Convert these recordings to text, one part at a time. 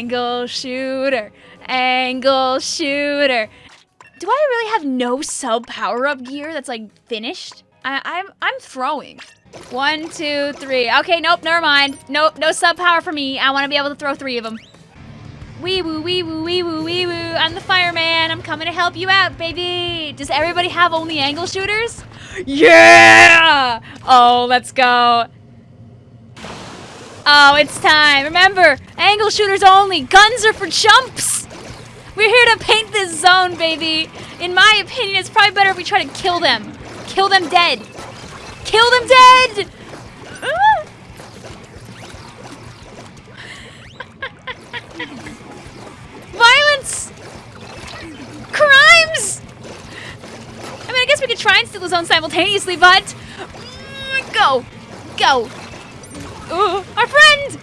Angle shooter. Angle shooter. Do I really have no sub power up gear that's like finished? I, I'm I'm throwing. One, two, three. Okay, nope, never mind. Nope, no sub power for me. I want to be able to throw three of them. Wee woo, wee woo, wee woo, wee woo. I'm the fireman. I'm coming to help you out, baby. Does everybody have only angle shooters? Yeah! Oh, let's go. Oh, it's time. Remember, angle shooters only. Guns are for chumps. We're here to paint this zone, baby. In my opinion, it's probably better if we try to kill them. Kill them dead. Kill them dead! Violence! Crimes! I mean, I guess we could try and steal the zone simultaneously, but... Mm, Go! Go! Ooh, our friend!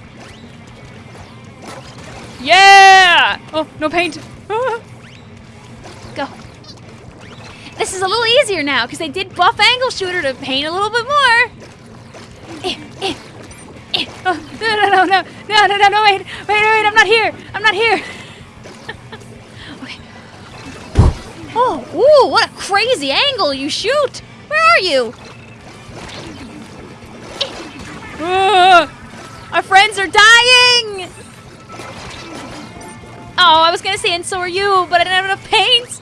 Yeah! Oh, no paint. Ah. Go. This is a little easier now because they did buff angle shooter to paint a little bit more. Eh, eh, eh. Oh, no, no, no, no, no, no, no, no, wait, wait, wait, I'm not here. I'm not here. okay. Oh, ooh, what a crazy angle you shoot. Where are you? Are dying. Oh, I was gonna say, and so are you, but I didn't have enough paint.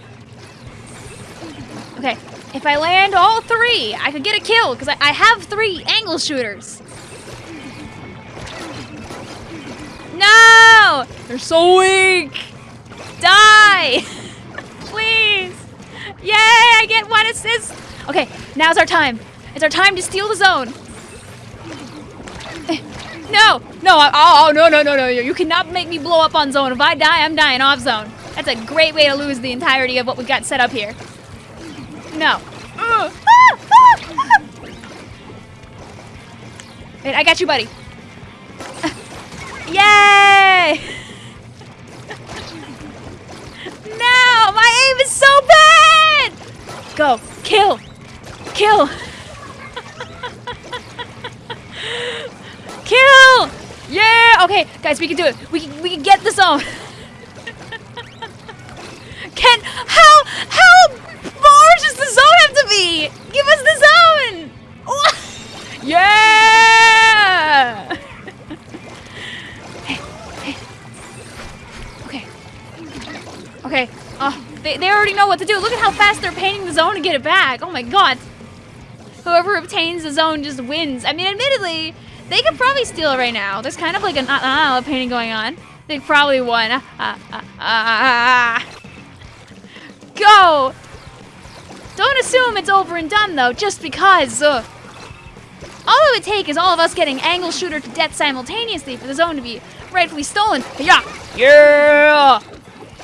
Okay, if I land all three, I could get a kill, because I, I have three angle shooters. No! They're so weak! Die! Please! Yay, I get one assist! Okay, now's our time. It's our time to steal the zone. No, no, oh, oh, no, no, no, no. You cannot make me blow up on zone. If I die, I'm dying off zone. That's a great way to lose the entirety of what we got set up here. No. Wait, I got you, buddy. Yay! no, my aim is so bad! Go, kill. Kill! Yeah! Okay, guys, we can do it. We can, we can get the zone. Can how how large does the zone have to be? Give us the zone. yeah! okay. Okay. Oh, they, they already know what to do. Look at how fast they're painting the zone to get it back. Oh my god. Whoever obtains the zone just wins. I mean, admittedly, they could probably steal it right now. There's kind of like an uh, uh, painting going on. They probably won. Uh, uh, uh, uh, go! Don't assume it's over and done, though, just because. Uh, all it would take is all of us getting angle shooter to death simultaneously for the zone to be rightfully stolen. Yeah! Yeah!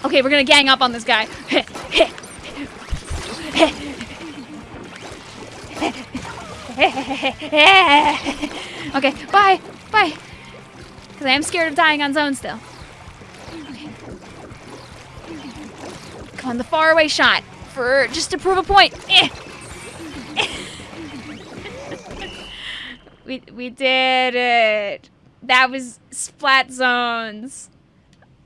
Okay, we're gonna gang up on this guy. okay, bye, bye. Because I am scared of dying on zone still. Okay. Come on, the faraway shot for just to prove a point. Eh. we we did it. That was splat zones.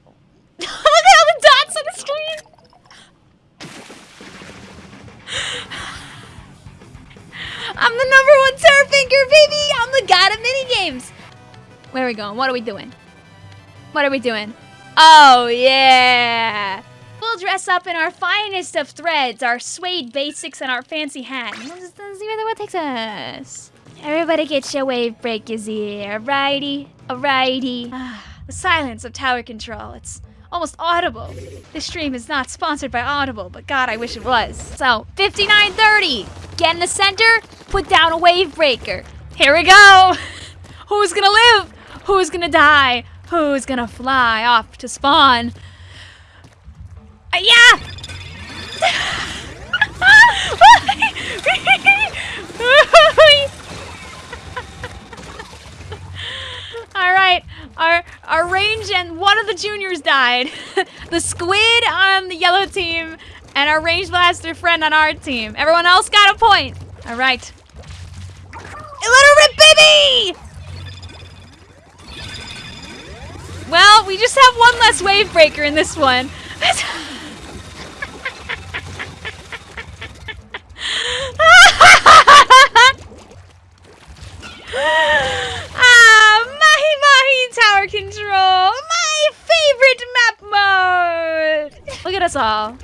Look at all the dots on the screen. I'm the number one Terrafinker, baby! I'm the god of minigames! Where are we going? What are we doing? What are we doing? Oh, yeah! We'll dress up in our finest of threads, our suede basics, and our fancy hat. Let's, let's see where the what takes us. Everybody get your wave breakers here, alrighty? Alrighty. Ah, the silence of tower control. It's almost audible. This stream is not sponsored by Audible, but God, I wish it was. So, 5930. Get in the center, put down a wave breaker. Here we go. Who's gonna live? Who's gonna die? Who's gonna fly off to spawn? Uh, yeah! All right, our our range and one of the juniors died. the squid on the yellow team and our range blaster friend on our team. Everyone else got a point. All we just have one less wave breaker in this one. ah, Mahi Mahi Tower Control! My favorite map mode! Look at us all.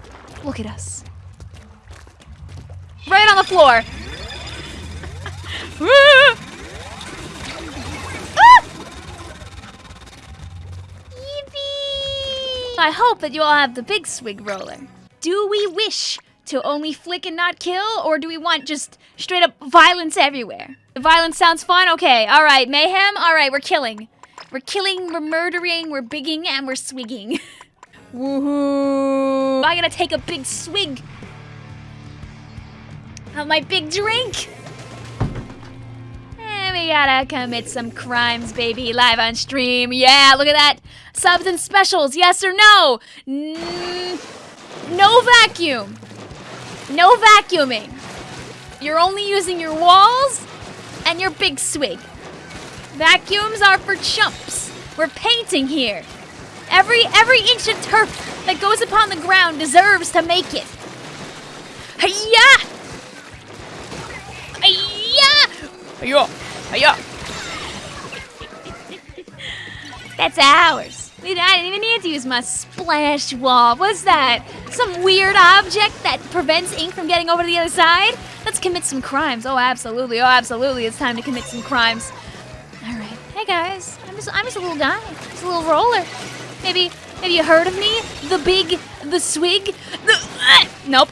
Look at us. Right on the floor. I hope that you all have the big swig roller. Do we wish to only flick and not kill, or do we want just straight up violence everywhere? The violence sounds fun? Okay, alright. Mayhem? Alright, we're killing. We're killing, we're murdering, we're bigging, and we're swigging. Woohoo! I gotta take a big swig of my big drink. We gotta commit some crimes, baby, live on stream. Yeah, look at that. Subs and specials, yes or no? N no vacuum. No vacuuming. You're only using your walls and your big swig. Vacuums are for chumps. We're painting here. Every every inch of turf that goes upon the ground deserves to make it. Hiya! Hiya! Hiya! Hiya! That's ours. I didn't even need to use my splash wall. What's that? Some weird object that prevents ink from getting over to the other side? Let's commit some crimes. Oh, absolutely. Oh, absolutely. It's time to commit some crimes. All right. Hey, guys. I'm just, I'm just a little guy. Just a little roller. Maybe, maybe you heard of me? The big, the swig? The, uh, nope.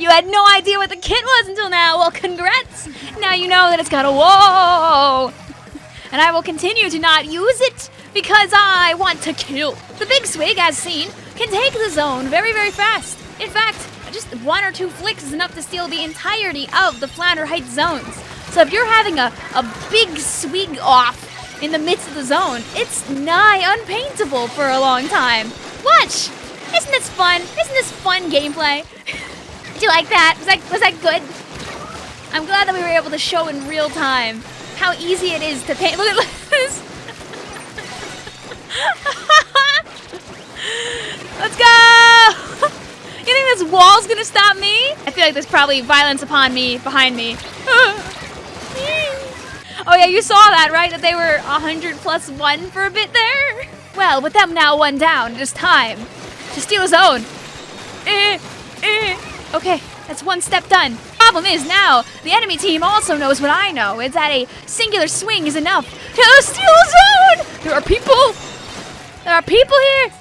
You had no idea what the kit was until now. Well, congrats. Now you know that it's got a whoa. And I will continue to not use it because I want to kill. The Big Swig, as seen, can take the zone very, very fast. In fact, just one or two flicks is enough to steal the entirety of the Flounder Heights zones. So if you're having a, a big swig off in the midst of the zone, it's nigh unpaintable for a long time. Watch! Isn't this fun? Isn't this fun gameplay? Did you like that? Was that was that good? I'm glad that we were able to show in real time how easy it is to paint. Look at this. Let's go! you think this wall's gonna stop me? I feel like there's probably violence upon me, behind me. oh yeah, you saw that, right? That they were 100 plus one for a bit there? Well, with them now one down, it is time to steal his own. Eh, Okay, that's one step done. Problem is now, the enemy team also knows what I know. It's that a singular swing is enough to steal zone! There are people! There are people here!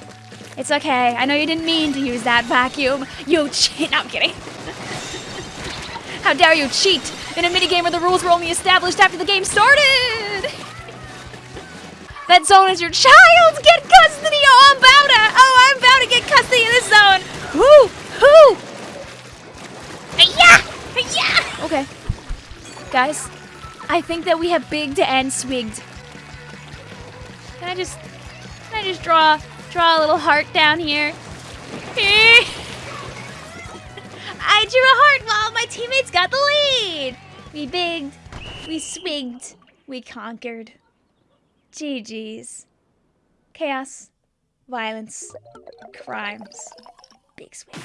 It's okay. I know you didn't mean to use that vacuum. You cheat. No, I'm kidding. How dare you cheat in a minigame where the rules were only established after the game started! that zone is your child's! Get custody! Oh, I'm about to! Oh, I'm about to get custody of this zone! Whoo! Whoo! Yeah! Yeah! Okay. Guys, I think that we have bigged and swigged. Can I just can I just draw draw a little heart down here? I drew a heart while my teammates got the lead. We bigged, we swigged, we conquered. GG's. Chaos, violence, crimes, big swig.